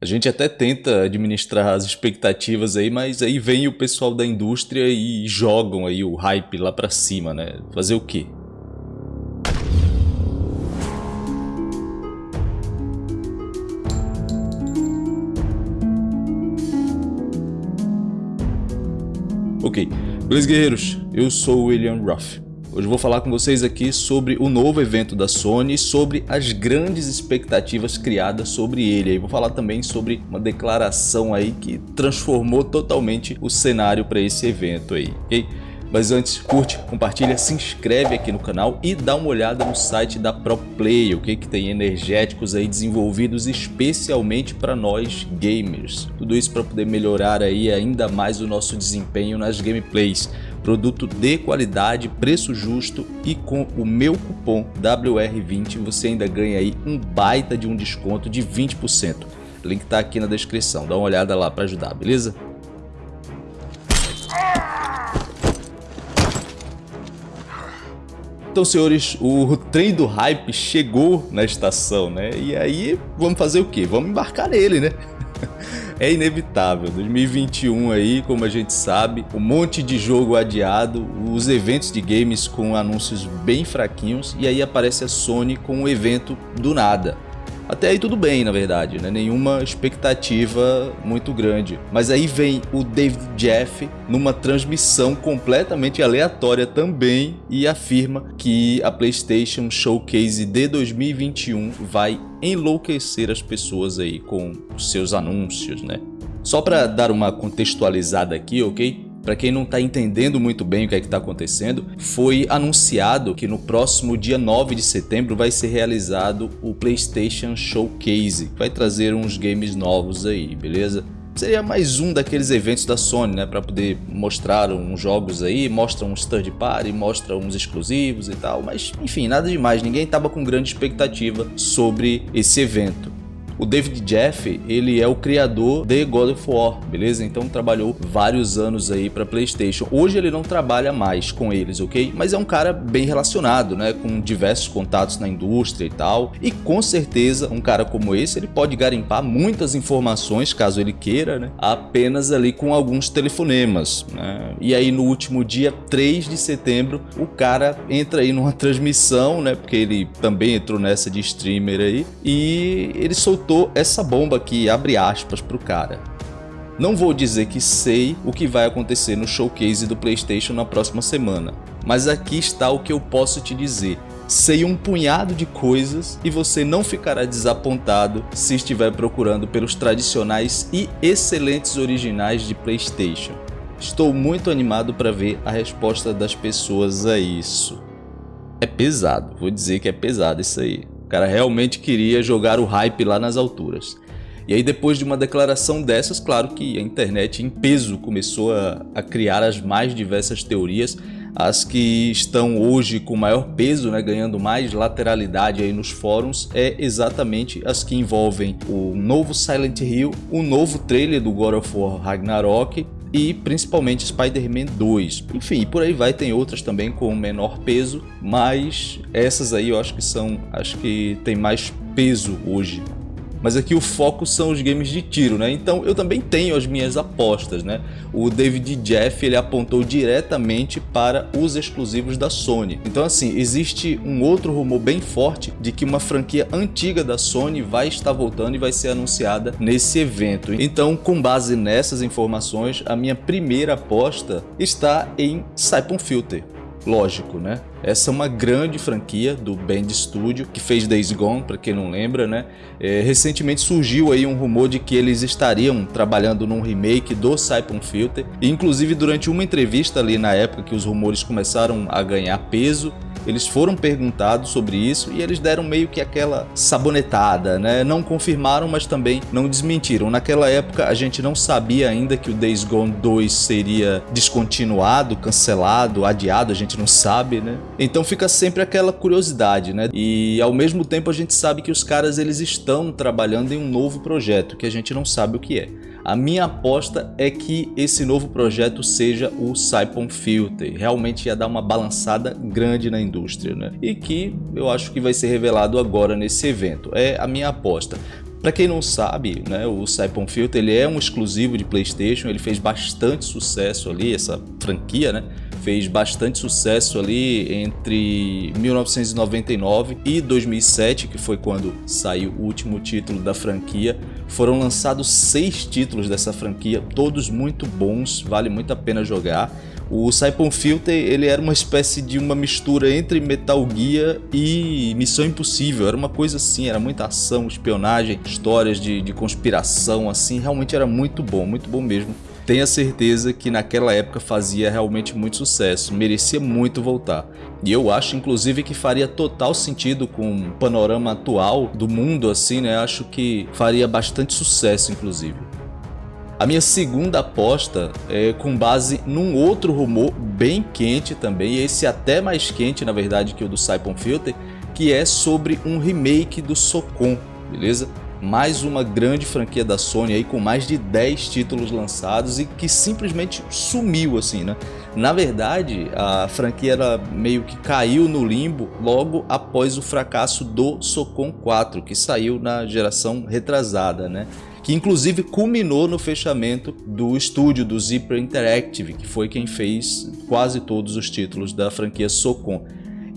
A gente até tenta administrar as expectativas aí, mas aí vem o pessoal da indústria e jogam aí o hype lá pra cima, né? Fazer o quê? Ok, beleza guerreiros? Eu sou o William Ruff. Hoje eu vou falar com vocês aqui sobre o novo evento da Sony e sobre as grandes expectativas criadas sobre ele. E vou falar também sobre uma declaração aí que transformou totalmente o cenário para esse evento aí, ok? Mas antes, curte, compartilha, se inscreve aqui no canal e dá uma olhada no site da ProPlay, ok? Que tem energéticos aí desenvolvidos especialmente para nós gamers. Tudo isso para poder melhorar aí ainda mais o nosso desempenho nas gameplays produto de qualidade, preço justo e com o meu cupom WR20 você ainda ganha aí um baita de um desconto de 20%. O link está aqui na descrição, dá uma olhada lá para ajudar, beleza? Então, senhores, o trem do hype chegou na estação, né? E aí, vamos fazer o quê? Vamos embarcar nele, né? É inevitável. 2021 aí, como a gente sabe, um monte de jogo adiado, os eventos de games com anúncios bem fraquinhos e aí aparece a Sony com um evento do nada. Até aí tudo bem, na verdade, né? nenhuma expectativa muito grande. Mas aí vem o David Jeff numa transmissão completamente aleatória também e afirma que a PlayStation Showcase de 2021 vai enlouquecer as pessoas aí com seus anúncios, né? Só para dar uma contextualizada aqui, ok? Para quem não está entendendo muito bem o que é está acontecendo, foi anunciado que no próximo dia 9 de setembro vai ser realizado o PlayStation Showcase. Vai trazer uns games novos aí, beleza? Seria mais um daqueles eventos da Sony, né, para poder mostrar uns jogos aí, mostra uns third party, mostra uns exclusivos e tal, mas enfim, nada demais, ninguém estava com grande expectativa sobre esse evento. O David Jeff, ele é o criador de God of War, beleza? Então trabalhou vários anos aí para PlayStation. Hoje ele não trabalha mais com eles, ok? Mas é um cara bem relacionado, né? Com diversos contatos na indústria e tal. E com certeza, um cara como esse, ele pode garimpar muitas informações, caso ele queira, né? Apenas ali com alguns telefonemas, né? E aí no último dia 3 de setembro, o cara entra aí numa transmissão, né? Porque ele também entrou nessa de streamer aí. E ele soltou soltou essa bomba aqui, abre aspas pro cara. Não vou dizer que sei o que vai acontecer no showcase do Playstation na próxima semana, mas aqui está o que eu posso te dizer. Sei um punhado de coisas e você não ficará desapontado se estiver procurando pelos tradicionais e excelentes originais de Playstation. Estou muito animado para ver a resposta das pessoas a isso. É pesado, vou dizer que é pesado isso aí. O cara realmente queria jogar o hype lá nas alturas. E aí depois de uma declaração dessas, claro que a internet em peso começou a, a criar as mais diversas teorias, as que estão hoje com maior peso, né, ganhando mais lateralidade aí nos fóruns, é exatamente as que envolvem o novo Silent Hill, o novo trailer do God of War Ragnarok e principalmente Spider-Man 2. Enfim, por aí vai, tem outras também com menor peso, mas essas aí eu acho que são, acho que tem mais peso hoje mas aqui o foco são os games de tiro, né? Então eu também tenho as minhas apostas, né? O David Jeff ele apontou diretamente para os exclusivos da Sony. Então assim, existe um outro rumor bem forte de que uma franquia antiga da Sony vai estar voltando e vai ser anunciada nesse evento. Então com base nessas informações, a minha primeira aposta está em Siphon Filter lógico, né? Essa é uma grande franquia do Band Studio, que fez Days Gone, para quem não lembra, né? É, recentemente surgiu aí um rumor de que eles estariam trabalhando num remake do Siphon Filter, e inclusive durante uma entrevista ali na época que os rumores começaram a ganhar peso, eles foram perguntados sobre isso e eles deram meio que aquela sabonetada, né? Não confirmaram, mas também não desmentiram. Naquela época a gente não sabia ainda que o Days Gone 2 seria descontinuado, cancelado, adiado, a gente não sabe, né? Então fica sempre aquela curiosidade, né? E ao mesmo tempo a gente sabe que os caras eles estão trabalhando em um novo projeto que a gente não sabe o que é. A minha aposta é que esse novo projeto seja o Saipon Filter. Realmente ia dar uma balançada grande na indústria, né? E que eu acho que vai ser revelado agora nesse evento. É a minha aposta. Para quem não sabe, né, o Siphon Filter ele é um exclusivo de PlayStation, ele fez bastante sucesso ali, essa franquia, né? Fez bastante sucesso ali entre 1999 e 2007, que foi quando saiu o último título da franquia. Foram lançados seis títulos dessa franquia, todos muito bons, vale muito a pena jogar. O Siphon Filter ele era uma espécie de uma mistura entre Metal Gear e Missão Impossível. Era uma coisa assim, era muita ação, espionagem, histórias de, de conspiração, assim. Realmente era muito bom, muito bom mesmo. Tenha certeza que naquela época fazia realmente muito sucesso, merecia muito voltar. E eu acho inclusive que faria total sentido com o panorama atual do mundo assim, né? Acho que faria bastante sucesso inclusive. A minha segunda aposta é com base num outro rumor bem quente também, esse até mais quente na verdade que o do Siphon Filter, que é sobre um remake do Socon, beleza? Mais uma grande franquia da Sony aí com mais de 10 títulos lançados e que simplesmente sumiu assim, né? Na verdade, a franquia era meio que caiu no limbo logo após o fracasso do Socon 4, que saiu na geração retrasada, né? que inclusive culminou no fechamento do estúdio do Zipper Interactive, que foi quem fez quase todos os títulos da franquia Socon.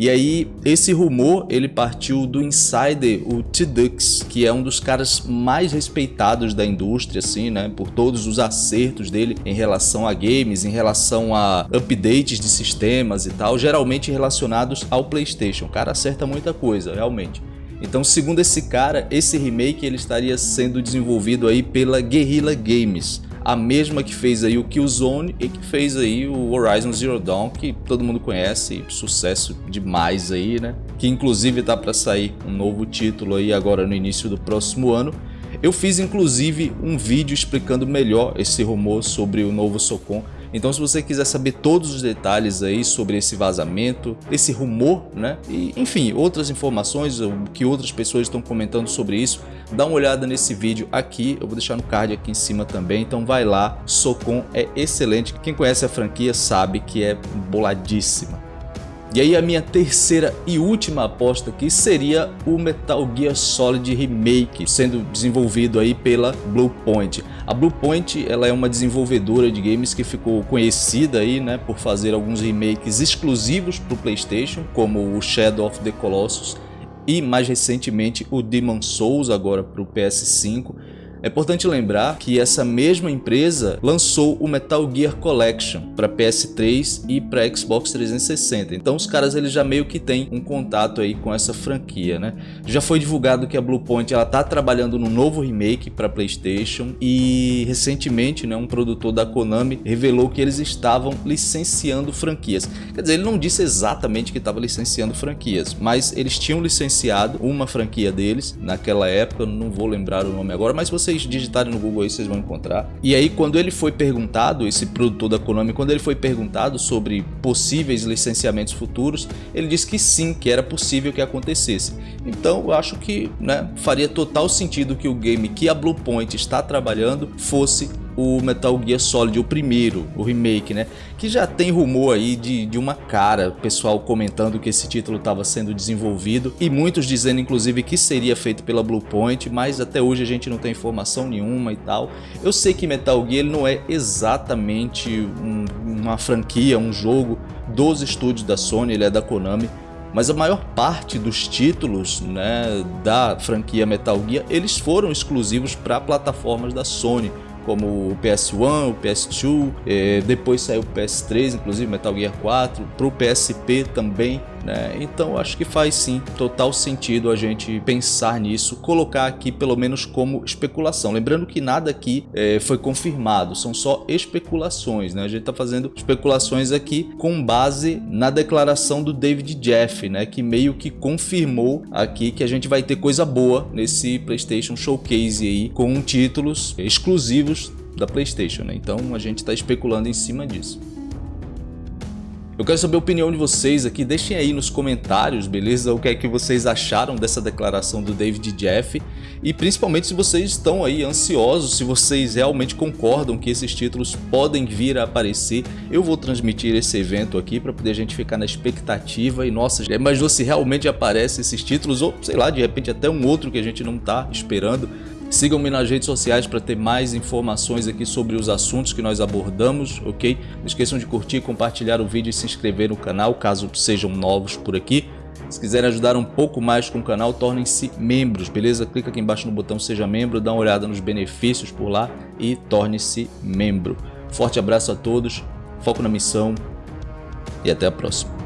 E aí, esse rumor, ele partiu do insider, o T-Dux, que é um dos caras mais respeitados da indústria, assim, né, por todos os acertos dele em relação a games, em relação a updates de sistemas e tal, geralmente relacionados ao PlayStation. O cara acerta muita coisa, realmente. Então, segundo esse cara, esse remake ele estaria sendo desenvolvido aí pela Guerrilla Games, a mesma que fez aí o Killzone e que fez aí o Horizon Zero Dawn, que todo mundo conhece, sucesso demais aí, né? Que inclusive tá para sair um novo título aí agora no início do próximo ano. Eu fiz inclusive um vídeo explicando melhor esse rumor sobre o novo Socon, então se você quiser saber todos os detalhes aí sobre esse vazamento, esse rumor, né? E enfim, outras informações, o que outras pessoas estão comentando sobre isso, dá uma olhada nesse vídeo aqui, eu vou deixar no card aqui em cima também, então vai lá, Socon é excelente, quem conhece a franquia sabe que é boladíssima. E aí a minha terceira e última aposta aqui seria o Metal Gear Solid Remake, sendo desenvolvido aí pela Bluepoint. A Bluepoint ela é uma desenvolvedora de games que ficou conhecida aí, né, por fazer alguns remakes exclusivos para o Playstation, como o Shadow of the Colossus e mais recentemente o Demon Souls agora para o PS5 é importante lembrar que essa mesma empresa lançou o Metal Gear Collection para PS3 e para Xbox 360. Então os caras eles já meio que têm um contato aí com essa franquia, né? Já foi divulgado que a Bluepoint ela tá trabalhando no novo remake para PlayStation e recentemente, né, um produtor da Konami revelou que eles estavam licenciando franquias. Quer dizer, ele não disse exatamente que estava licenciando franquias, mas eles tinham licenciado uma franquia deles naquela época, não vou lembrar o nome agora, mas você vocês digitarem no Google aí, vocês vão encontrar. E aí, quando ele foi perguntado, esse produtor da Konami, quando ele foi perguntado sobre possíveis licenciamentos futuros, ele disse que sim, que era possível que acontecesse. Então, eu acho que né, faria total sentido que o game que a Bluepoint está trabalhando fosse o Metal Gear Solid, o primeiro, o remake, né? Que já tem rumor aí de, de uma cara, pessoal comentando que esse título estava sendo desenvolvido e muitos dizendo inclusive que seria feito pela Bluepoint, mas até hoje a gente não tem informação nenhuma e tal. Eu sei que Metal Gear não é exatamente um, uma franquia, um jogo dos estúdios da Sony, ele é da Konami, mas a maior parte dos títulos né, da franquia Metal Gear eles foram exclusivos para plataformas da Sony como o PS1, o PS2, é, depois saiu o PS3, inclusive Metal Gear 4, para o PSP também, né? Então acho que faz sim total sentido a gente pensar nisso, colocar aqui pelo menos como especulação. Lembrando que nada aqui é, foi confirmado, são só especulações, né? A gente está fazendo especulações aqui com base na declaração do David Jeff, né? Que meio que confirmou aqui que a gente vai ter coisa boa nesse PlayStation Showcase aí com títulos exclusivos da PlayStation, né? Então a gente está especulando em cima disso. Eu quero saber a opinião de vocês aqui, deixem aí nos comentários, beleza? O que é que vocês acharam dessa declaração do David Jeff e principalmente se vocês estão aí ansiosos, se vocês realmente concordam que esses títulos podem vir a aparecer. Eu vou transmitir esse evento aqui para poder a gente ficar na expectativa e nossa, imaginou se realmente aparecem esses títulos ou sei lá, de repente até um outro que a gente não está esperando. Sigam-me nas redes sociais para ter mais informações aqui sobre os assuntos que nós abordamos, ok? Não esqueçam de curtir, compartilhar o vídeo e se inscrever no canal, caso sejam novos por aqui. Se quiserem ajudar um pouco mais com o canal, tornem-se membros, beleza? Clica aqui embaixo no botão Seja Membro, dá uma olhada nos benefícios por lá e torne-se membro. Forte abraço a todos, foco na missão e até a próxima.